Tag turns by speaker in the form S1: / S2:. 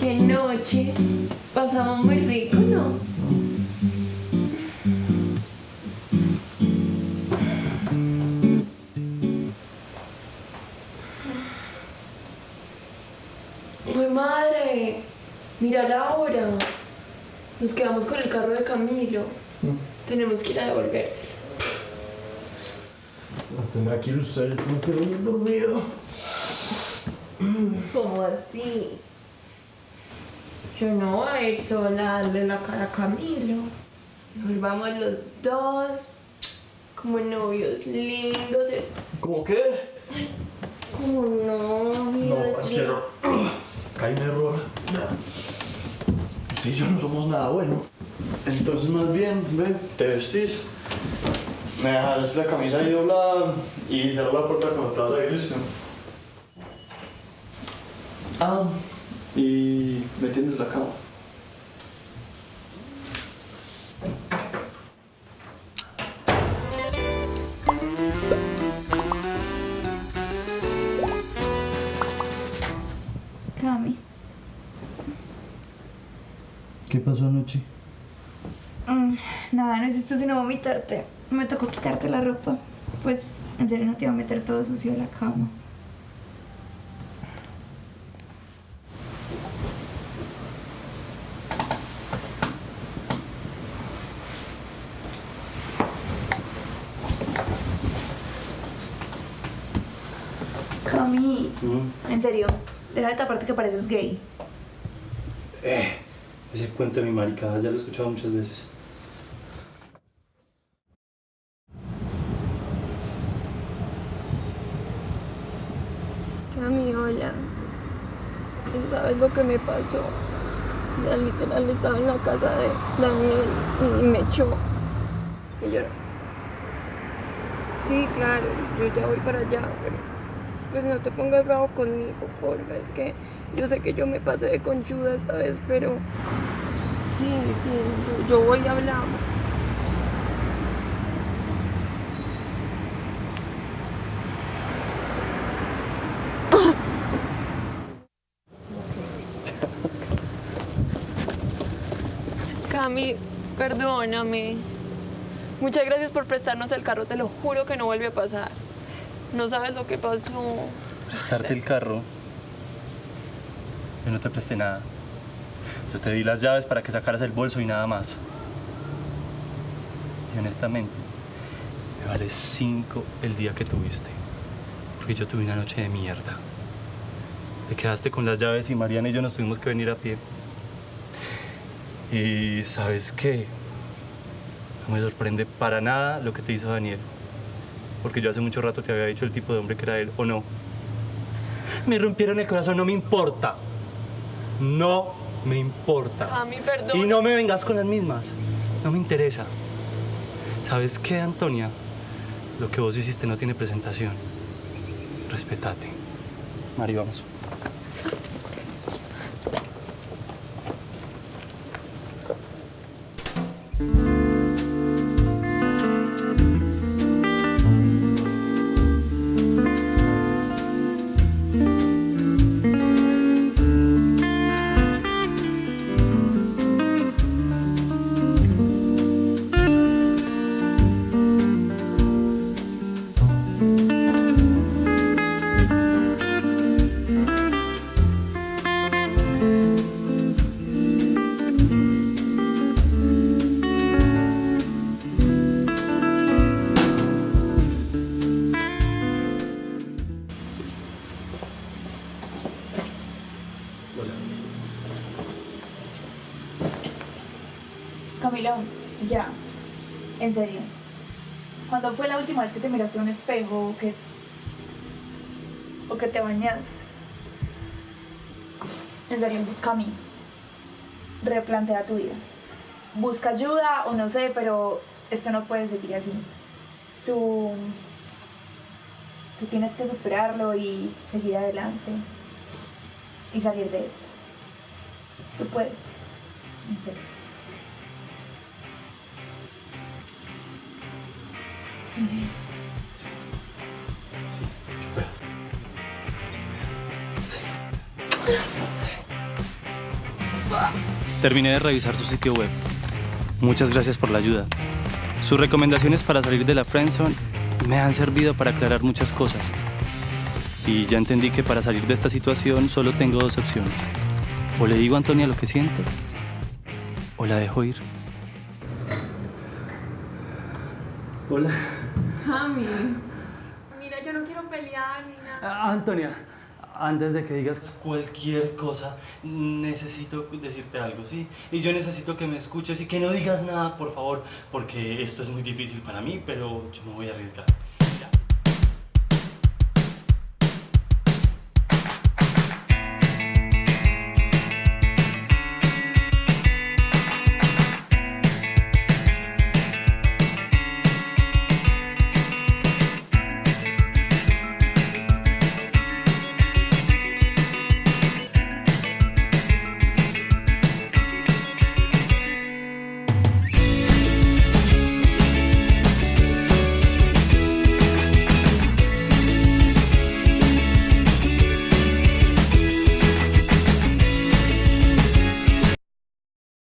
S1: Qué noche. Nos quedamos con el carro de Camilo. Tenemos que ir a devolvérselo.
S2: No tendrá que ir usted, no quiero ir dormido.
S1: ¿Cómo así? Yo no voy a ir sola a darle la cara a Camilo. Mejor vamos los dos como novios lindos.
S2: ¿Cómo qué?
S1: Como novios.
S2: No, parcero. Cae un error. Y yo no somos nada bueno. Entonces, más bien, ven, te vestís. Me dejas la camisa ahí doblada y cierras la puerta cuando te vas. Ah, y me tiendes la cama.
S3: Cami.
S2: ¿Qué pasó anoche?
S3: Mm, nada, no es esto sino vomitarte. Me tocó quitarte la ropa. Pues en serio no te iba a meter todo sucio a la cama. Cami, en serio, deja de taparte que pareces gay.
S2: Eh, ese cuento de mi maricada ya lo he escuchado muchas veces.
S4: Cami, hola. ¿Tú sabes lo que me pasó? O sea, literal estaba en la casa de Daniel y, me echó. Y yo... Sí, claro, yo ya voy para allá, pero pues no te pongas bravo conmigo, porfa. Es que yo sé que yo me pasé de conchuda esta vez, pero sí, sí, yo, yo voy y hablamos.
S1: Cami, perdóname. Muchas gracias por prestarnos el carro, te lo juro que no vuelve a pasar. No sabes lo que pasó.
S5: Prestarte el carro. Yo no te presté nada. Yo te di las llaves para que sacaras el bolso y nada más. Y honestamente, me vale cinco el día que tuviste. Porque yo tuve una noche de mierda. Te quedaste con las llaves y Mariana y yo nos tuvimos que venir a pie. Y ¿sabes qué? No me sorprende para nada lo que te hizo Daniel. Porque yo hace mucho rato te había dicho el tipo de hombre que era él, ¿o no? Me rompieron el corazón, no me importa. No me importa.
S1: Cami, perdón.
S5: Y no me vengas con las mismas. No me interesa. ¿Sabes qué, Antonia? Lo que vos hiciste no tiene presentación. Respetate. Mari, vamos.
S3: Ya. En serio. ¿Cuándo fue la última vez que te miraste a un espejo o que, o que te bañas? En serio, Cami. Replantea tu vida. Busca ayuda o no sé, pero esto no puede seguir así. Tú, tú tienes que superarlo y seguir adelante y salir de eso. Tú puedes. En serio.
S5: Terminé de revisar su sitio web. Muchas gracias por la ayuda. Sus recomendaciones para salir de la friendzone me han servido para aclarar muchas cosas. Y ya entendí que para salir de esta situación solo tengo dos opciones. O le digo a Antonia lo que siento, o la dejo ir. Hola.
S4: Cami. Mira, yo no quiero pelear ni nada.
S5: Ah, Antonia, antes de que digas cualquier cosa, necesito decirte algo, ¿sí? Y yo necesito que me escuches y que no digas nada, por favor, porque esto es muy difícil para mí, pero yo me voy a arriesgar.